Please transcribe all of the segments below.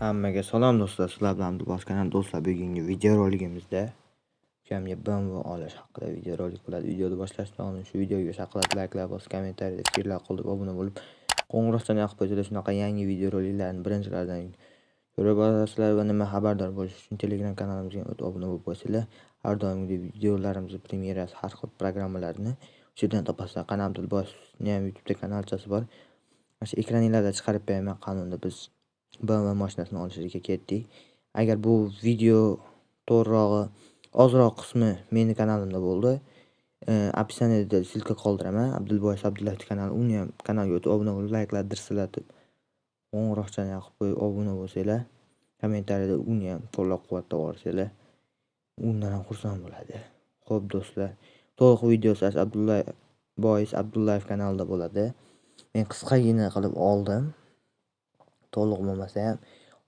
Hammaga salom do'stlar, sizlar bilan Dubos kanal do'stlar. Bugungi videoroligimizda ukamga BMW olish haqida videorolik bo'ladi. Videoni boshlashdan oldin shu videoga shaqillatib layklar bosib, kommentariyada fikrlar qoldirib, obuna bo'lib, qo'ng'iroqchani yoqib qo'ysalar shunaqa yangi videoroliklarni birinchilardan ko'rib olasizlar va nima xabardor bo'lish uchun Telegram kanalimizga o'tib obuna bo'lib qo'ysanglar, har doimgidek videolarimizni premyerasi, har xil programmalarni o'sha yerdan topasizlar. Qanam Abdulbozni ham YouTube'da kanalchasi bor. Mana shu ekraninglarda chiqarib beraman qanunda biz BMW mashinasini olishga ketdik. Agar bu video to'g'rirog'i ozroq qismi meni kanalimda bo'ldi. E, Описаниеda silka qoldiraman. Abdulboy Abdullayevning kanali, uni ham kanalga o'tib obuna bo'lib, layklar dirsillatib, qo'ng'iroqchani yoqib qo'yib obuna bo'lsanglar, kommentariyada uni ham qo'llab-quvvatlab yuborsanglar, undan ham xursand bo'ladi. Xo'p do'stlar, to'liq videosi abdulla Bois Abdullayev kanalida bo'ladi. Men qisqagina qilib oldim. To'liq bo'lmasa ham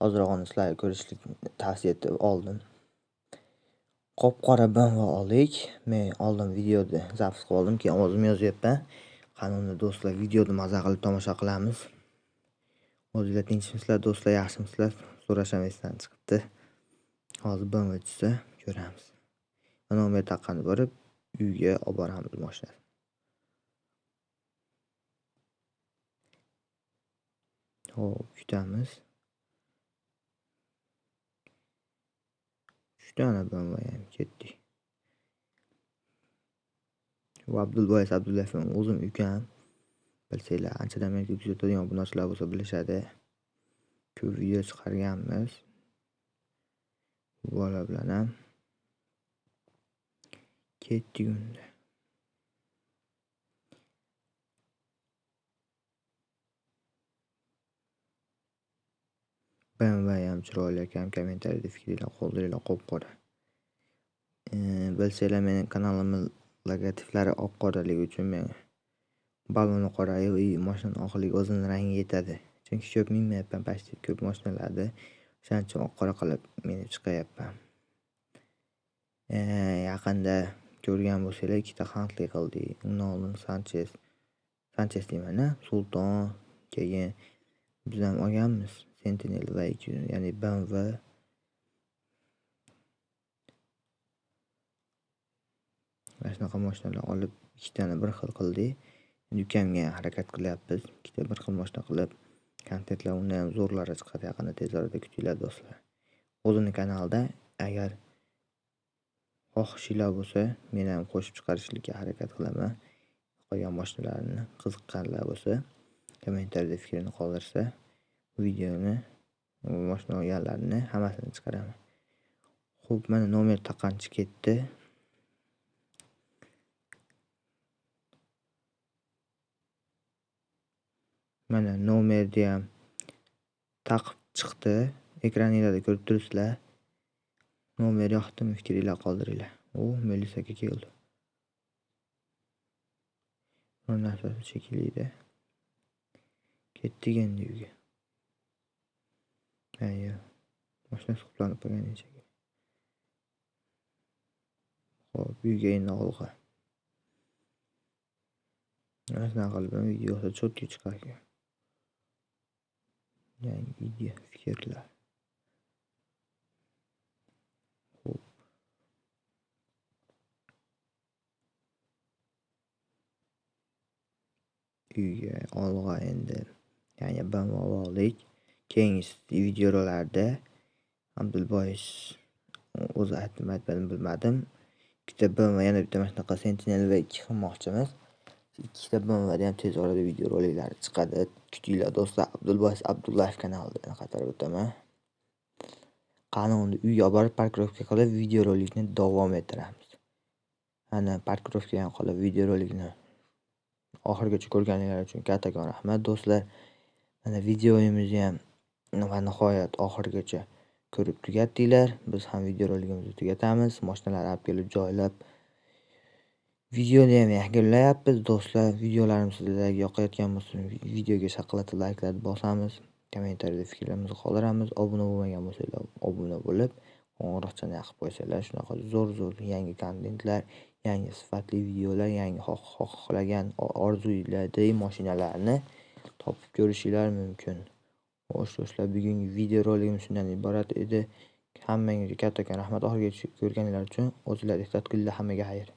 ozrog'ini sizlarga ko'rishlikni tavsiya etib oldim. Qop qora BMW oldik. Men oldin videoda zapis qilib oldim, keyin ovozimni yozyapman. Qani unda do'stlar videoni maza qilib tomosha qilamiz. O'zinglar tinchmisizlar do'stlar, yaxshimisizlar? So'rasham esdan chiqibdi. Hozir BMW tushsa ko'ramiz. Nomer taqqani borib uyga olib boramiz mashinani. Hop, kutamiz. 3 dona BMW ham ketdi. Bu Abdulboy Abdullayevning o'zim ukam. Bilsanglar, anchadan beri kuzatadigan obunachilar bo'lsa bilishadi. Ko'p video chiqarganmiz. Bola bilan ham ketdik unda. Va ham chiroyli akam. Kommentariyada fikringlar qoldiringlar qop-qora. Bilsanglar mening kanalimni logotiflari oq-qoraligi uchun men baloni qora и mashinani oqligi o'zini rangiga yetadi. Chunki ko'p minmayapman почти ko'p mashinalarda. O'shaning uchun oq-qora qilib minib chiqayapman. Yaqinda ko'rgan bo'lsanglar, ikkita handlik qildik. Undan oldin Sanchez, Sanchez deyman-a, Sulton, keyin biz ham olganmiz. Sentinel va ya'ni BMW mana shunaqa mashinalar olib ikkitani bir xil qildik. Endi ukamga harakat qilyapmiz. Ikkita bir xil mashina qilib kontentlar undan ham zo'rlari chiqadi yaqinda tez orada kutinglar do'stlar. O'zini kanalida agar xohishinglar bo'lsa, men ham qo'shib chiqarishlikka harakat qilaman. Qolgan mashinalarni qiziqqanlar bo'lsa, kommentariyada fikrini qoldirsa, videoni mashina olganlarni hammasini chiqaraman. Xo'p, mana nomer taqanchi ketdi. Mana nomerni ham taqib chiqdi. Ekraninglarda ko'rib turibsizlar. Nomer yoqdimi? Fikringlar qoldiringlar. U Melis aka keldi. Bir narsasi shekilli-da. Ketdik endi uyga. Mashinasi qulflanib qolgan eshik Xo'p, uyga endi olg'a. Mana shunaqa qilib videosi cho'tki chiqar ekan. Yangi idea, fikrlar. Xo'p. Uyga olg'a endi. Ya'ni BMW oldik. Keyingi videolarda Abdulbois o'zi aytdimi aytmadimi bilmadim. Ikkita BMW yana bitta mana shunaqa Sentinel va 2 qilmoqchimiz. Ikkita BMWda ham tez orada videoroliklari chiqadi. Kutinglar do'stlar. Abdulbois Abdullayev kanalida qaytarib o'taman. Qani unda uyga olib borib parkirovka qilib videorolikni davom ettiramiz. Ana parkirovka ham qilib videorolikni oxirigacha ko'rganinglar uchun kattakon rahmat do'stlar. Mana videomizni ham va nihoyat oxirigacha ko'rib tugatdinglar. Biz ham videorolikimizni tugatamiz. Mashinalarni olib kelib joylab videoni ham yakunlayapmiz do'stlar. Videolarimiz sizlarga yoqayotgan bo'lsa, videoga shaqillatib layklarni bosamiz. Kommentariyada fikrlarimizni qoldiramiz. Obuna bo'lmagan bo'lsanglar, obuna bo'lib, qo'ng'iroqchani yoqib qo'ysanglar, shunaqa zo'r-zo'r yangi kontentlar, yangi sifatli videolar, yangi xohlagan orzuinglardagi mashinalarni topib ko'rishinglar mumkin. Xo'sh do'stlar, bugungi video roligim shundan iborat edi. Hammangizga kattakon rahmat oxirigacha ko'rganingiz uchun. O'zinglar ehtiyot qilinglar, hammaga xayr.